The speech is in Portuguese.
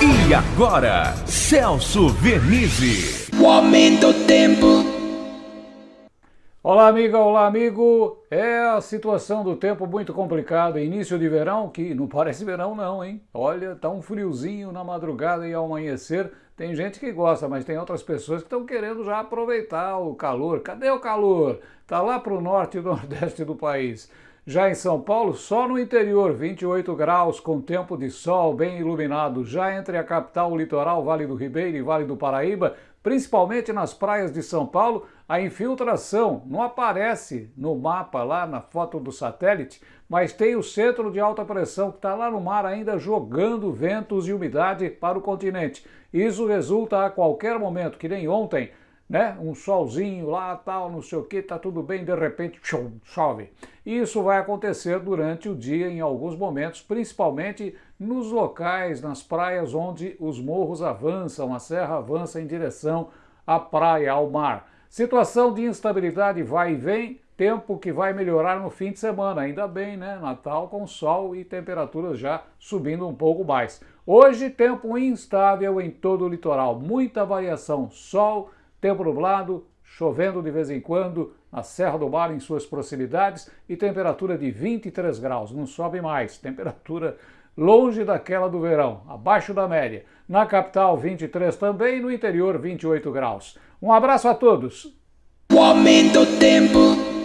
E agora, Celso Vernizzi. O aumento do tempo. Olá, amiga, olá, amigo. É a situação do tempo muito complicada. Início de verão, que não parece verão, não, hein? Olha, tá um friozinho na madrugada e ao amanhecer. Tem gente que gosta, mas tem outras pessoas que estão querendo já aproveitar o calor. Cadê o calor? Tá lá para o norte e nordeste do país. Já em São Paulo, só no interior, 28 graus, com tempo de sol bem iluminado. Já entre a capital, o litoral, Vale do Ribeiro e Vale do Paraíba, principalmente nas praias de São Paulo, a infiltração não aparece no mapa lá na foto do satélite, mas tem o centro de alta pressão que está lá no mar ainda jogando ventos e umidade para o continente. Isso resulta a qualquer momento, que nem ontem, né? Um solzinho lá, tal, não sei o que, tá tudo bem, de repente chove. E isso vai acontecer durante o dia em alguns momentos, principalmente nos locais, nas praias onde os morros avançam, a serra avança em direção à praia, ao mar. Situação de instabilidade vai e vem, tempo que vai melhorar no fim de semana, ainda bem, né? Natal com sol e temperaturas já subindo um pouco mais. Hoje, tempo instável em todo o litoral, muita variação, sol, tempo nublado, chovendo de vez em quando na Serra do Mar em suas proximidades e temperatura de 23 graus, não sobe mais, temperatura longe daquela do verão, abaixo da média. Na capital 23 também, no interior 28 graus. Um abraço a todos. O aumento do tempo.